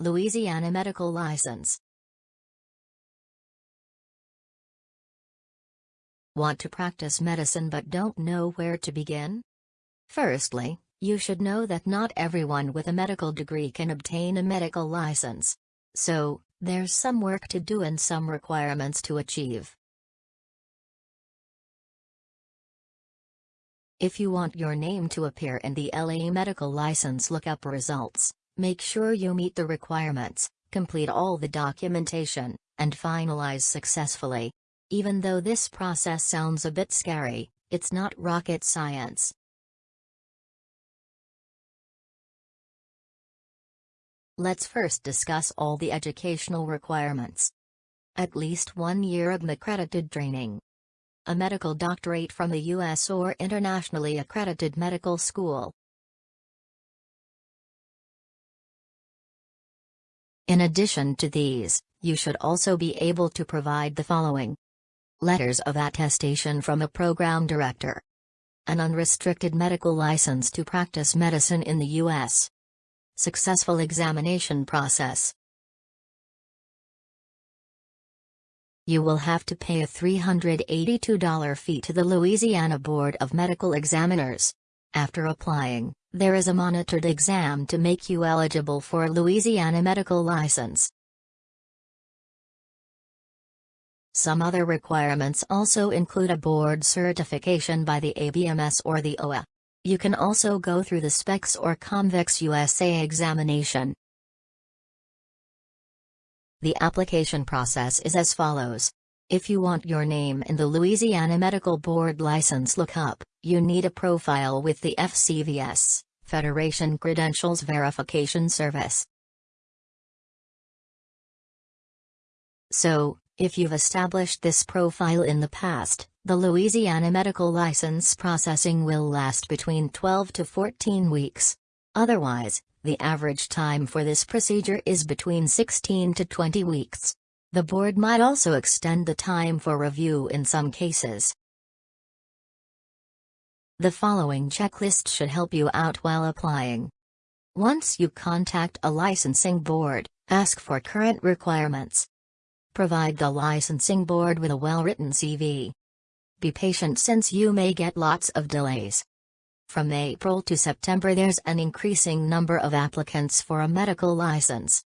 Louisiana Medical License. Want to practice medicine but don't know where to begin? Firstly, you should know that not everyone with a medical degree can obtain a medical license. So, there's some work to do and some requirements to achieve. If you want your name to appear in the LA medical license lookup results, make sure you meet the requirements, complete all the documentation, and finalize successfully. Even though this process sounds a bit scary, it's not rocket science. Let's first discuss all the educational requirements. At least one year of accredited training. A medical doctorate from the U.S. or internationally accredited medical school. In addition to these, you should also be able to provide the following. Letters of attestation from a program director. An unrestricted medical license to practice medicine in the U.S. Successful examination process. You will have to pay a $382 fee to the Louisiana Board of Medical Examiners. After applying, there is a monitored exam to make you eligible for a Louisiana medical license. Some other requirements also include a board certification by the ABMS or the OA. You can also go through the SPEX or COMVEX USA examination. The application process is as follows. If you want your name in the Louisiana Medical Board license lookup, you need a profile with the FCVS, Federation Credentials Verification Service. So, if you've established this profile in the past, the Louisiana medical license processing will last between 12 to 14 weeks. Otherwise, the average time for this procedure is between 16 to 20 weeks. The board might also extend the time for review in some cases. The following checklist should help you out while applying. Once you contact a licensing board, ask for current requirements. Provide the licensing board with a well-written CV. Be patient since you may get lots of delays. From April to September there's an increasing number of applicants for a medical license.